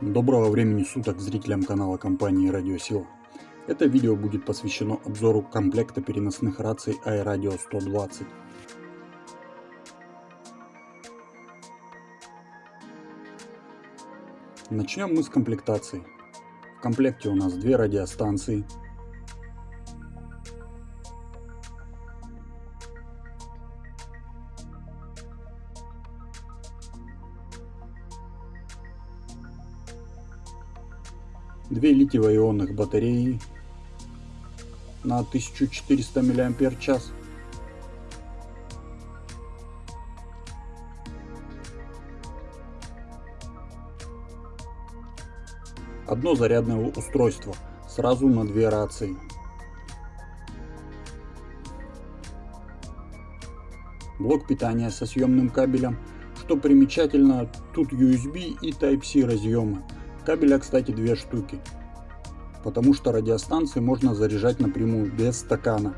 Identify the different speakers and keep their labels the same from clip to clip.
Speaker 1: Доброго времени суток зрителям канала компании Радиосила. Это видео будет посвящено обзору комплекта переносных раций iRadio 120. Начнем мы с комплектации. В комплекте у нас две радиостанции, две литиево-ионных батареи на 1400 мАч. Одно зарядное устройство сразу на две рации. Блок питания со съемным кабелем. Что примечательно, тут USB и Type-C разъемы. Кабеля, кстати, две штуки, потому что радиостанции можно заряжать напрямую, без стакана.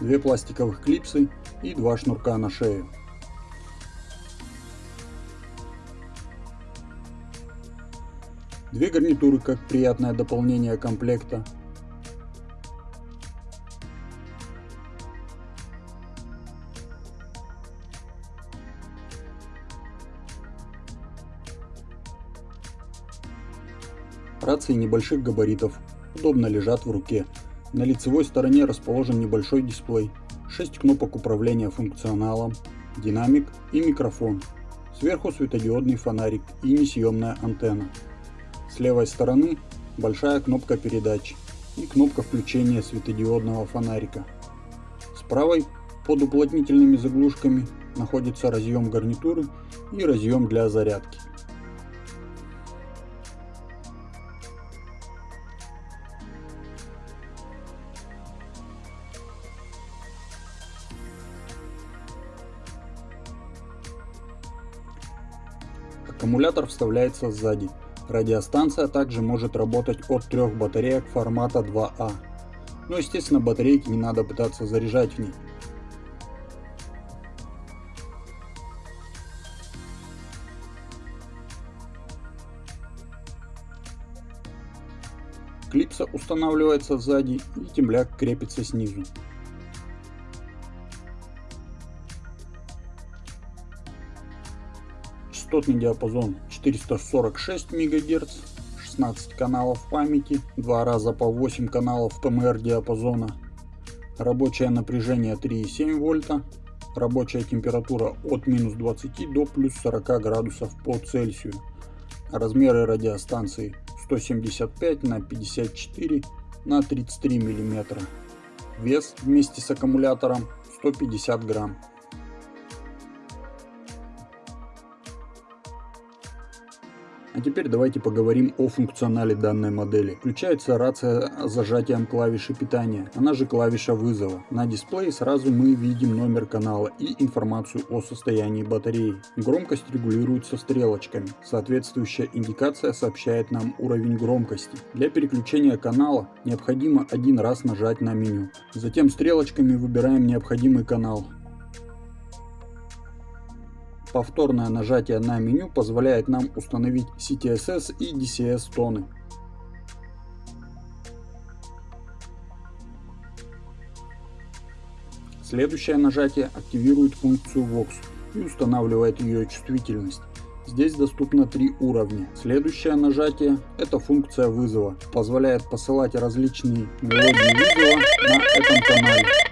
Speaker 1: Две пластиковых клипсы и два шнурка на шею. Две гарнитуры как приятное дополнение комплекта. Рации небольших габаритов, удобно лежат в руке. На лицевой стороне расположен небольшой дисплей, 6 кнопок управления функционалом, динамик и микрофон. Сверху светодиодный фонарик и несъемная антенна. С левой стороны большая кнопка передач и кнопка включения светодиодного фонарика. С правой под уплотнительными заглушками находится разъем гарнитуры и разъем для зарядки. Аккумулятор вставляется сзади. Радиостанция также может работать от трех батареек формата 2А. Но естественно батарейки не надо пытаться заряжать в ней. Клипса устанавливается сзади и темляк крепится снизу. Частотный диапазон 446 МГц, 16 каналов памяти, два раза по 8 каналов ТМР диапазона, рабочее напряжение 3,7 вольта, рабочая температура от минус 20 до плюс 40 градусов по Цельсию, размеры радиостанции 175 на 54 на 33 мм, вес вместе с аккумулятором 150 грамм. А теперь давайте поговорим о функционале данной модели. Включается рация с зажатием клавиши питания, она же клавиша вызова. На дисплее сразу мы видим номер канала и информацию о состоянии батареи. Громкость регулируется стрелочками. Соответствующая индикация сообщает нам уровень громкости. Для переключения канала необходимо один раз нажать на меню. Затем стрелочками выбираем необходимый канал. Повторное нажатие на меню позволяет нам установить CTSS и DCS тоны. Следующее нажатие активирует функцию Vox и устанавливает ее чувствительность. Здесь доступно три уровня. Следующее нажатие – это функция вызова. Позволяет посылать различные мелодии вызова на этом канале.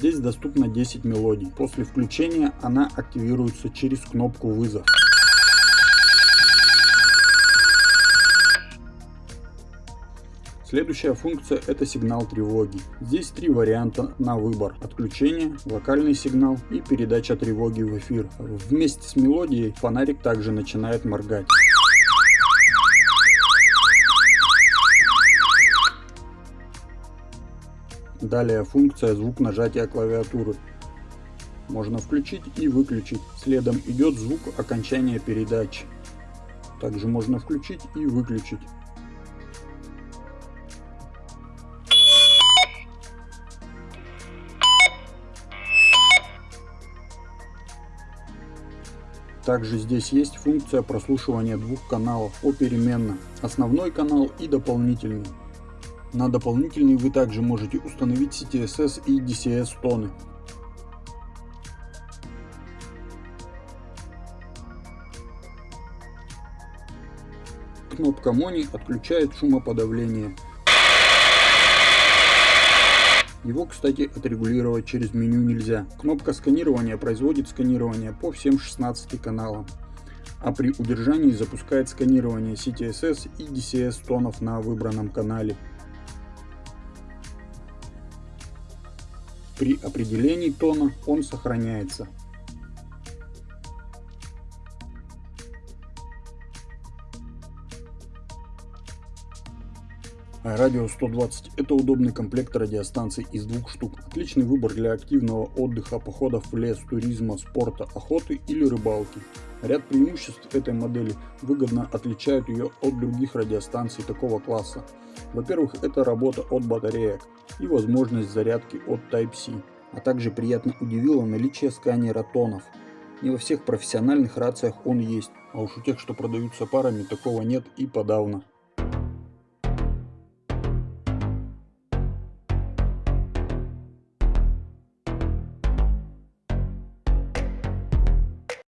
Speaker 1: Здесь доступно 10 мелодий. После включения она активируется через кнопку вызов. Следующая функция это сигнал тревоги. Здесь три варианта на выбор. Отключение, локальный сигнал и передача тревоги в эфир. Вместе с мелодией фонарик также начинает моргать. Далее функция звук нажатия клавиатуры. Можно включить и выключить. Следом идет звук окончания передачи. Также можно включить и выключить. Также здесь есть функция прослушивания двух каналов попеременно. Основной канал и дополнительный. На дополнительный вы также можете установить CTSS и DCS тоны. Кнопка Мони отключает шумоподавление. Его, кстати, отрегулировать через меню нельзя. Кнопка сканирования производит сканирование по всем 16 каналам. А при удержании запускает сканирование CTSS и DCS тонов на выбранном канале. При определении тона он сохраняется. Радио 120 – это удобный комплект радиостанций из двух штук. Отличный выбор для активного отдыха, походов в лес, туризма, спорта, охоты или рыбалки. Ряд преимуществ этой модели выгодно отличают ее от других радиостанций такого класса. Во-первых, это работа от батареек и возможность зарядки от Type-C, а также приятно удивило наличие сканера тонов. Не во всех профессиональных рациях он есть, а уж у тех, что продаются парами, такого нет и подавно.